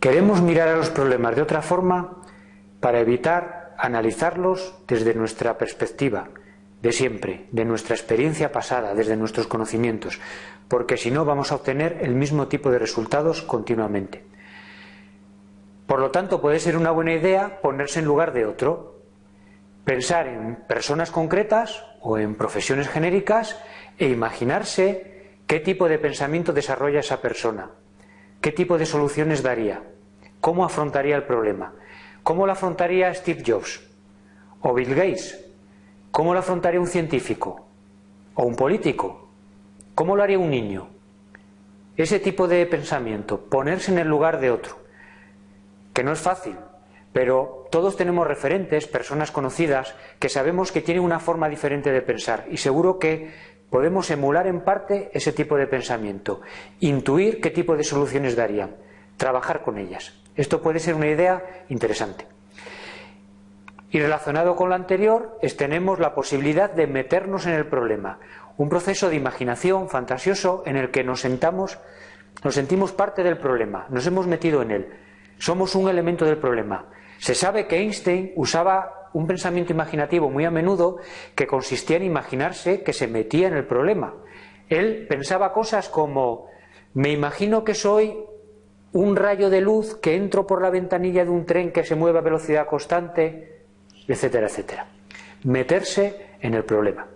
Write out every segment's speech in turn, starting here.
Queremos mirar a los problemas de otra forma para evitar analizarlos desde nuestra perspectiva, de siempre, de nuestra experiencia pasada, desde nuestros conocimientos, porque si no vamos a obtener el mismo tipo de resultados continuamente. Por lo tanto, puede ser una buena idea ponerse en lugar de otro, pensar en personas concretas o en profesiones genéricas e imaginarse qué tipo de pensamiento desarrolla esa persona, qué tipo de soluciones daría, cómo afrontaría el problema, cómo lo afrontaría Steve Jobs o Bill Gates ¿Cómo lo afrontaría un científico? ¿O un político? ¿Cómo lo haría un niño? Ese tipo de pensamiento, ponerse en el lugar de otro, que no es fácil, pero todos tenemos referentes, personas conocidas, que sabemos que tienen una forma diferente de pensar y seguro que podemos emular en parte ese tipo de pensamiento, intuir qué tipo de soluciones darían, trabajar con ellas. Esto puede ser una idea interesante. Y relacionado con lo anterior, tenemos la posibilidad de meternos en el problema. Un proceso de imaginación fantasioso en el que nos sentamos, nos sentimos parte del problema, nos hemos metido en él. Somos un elemento del problema. Se sabe que Einstein usaba un pensamiento imaginativo muy a menudo que consistía en imaginarse que se metía en el problema. Él pensaba cosas como me imagino que soy un rayo de luz que entro por la ventanilla de un tren que se mueve a velocidad constante etcétera, etcétera. Meterse en el problema.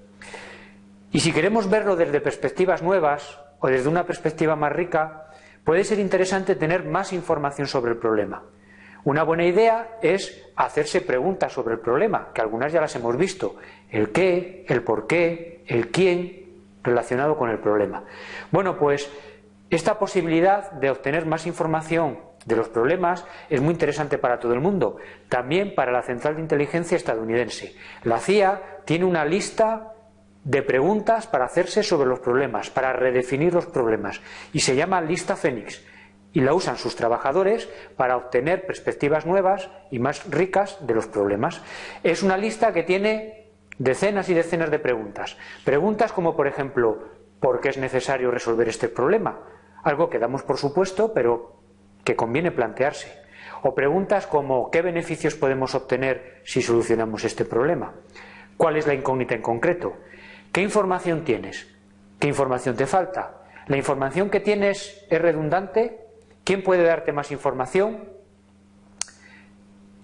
Y si queremos verlo desde perspectivas nuevas o desde una perspectiva más rica, puede ser interesante tener más información sobre el problema. Una buena idea es hacerse preguntas sobre el problema, que algunas ya las hemos visto. El qué, el por qué, el quién relacionado con el problema. Bueno, pues esta posibilidad de obtener más información de los problemas es muy interesante para todo el mundo, también para la Central de Inteligencia estadounidense. La CIA tiene una lista de preguntas para hacerse sobre los problemas, para redefinir los problemas, y se llama lista Fénix, y la usan sus trabajadores para obtener perspectivas nuevas y más ricas de los problemas. Es una lista que tiene decenas y decenas de preguntas. Preguntas como, por ejemplo, ¿por qué es necesario resolver este problema? Algo que damos por supuesto, pero que conviene plantearse. O preguntas como ¿qué beneficios podemos obtener si solucionamos este problema? ¿Cuál es la incógnita en concreto? ¿Qué información tienes? ¿Qué información te falta? ¿La información que tienes es redundante? ¿Quién puede darte más información?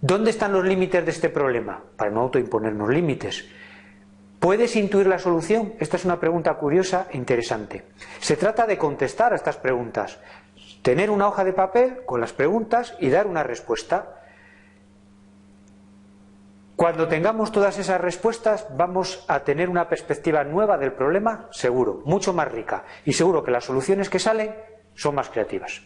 ¿Dónde están los límites de este problema? Para no autoimponernos límites. ¿Puedes intuir la solución? Esta es una pregunta curiosa e interesante. Se trata de contestar a estas preguntas, tener una hoja de papel con las preguntas y dar una respuesta. Cuando tengamos todas esas respuestas vamos a tener una perspectiva nueva del problema, seguro, mucho más rica, y seguro que las soluciones que salen son más creativas.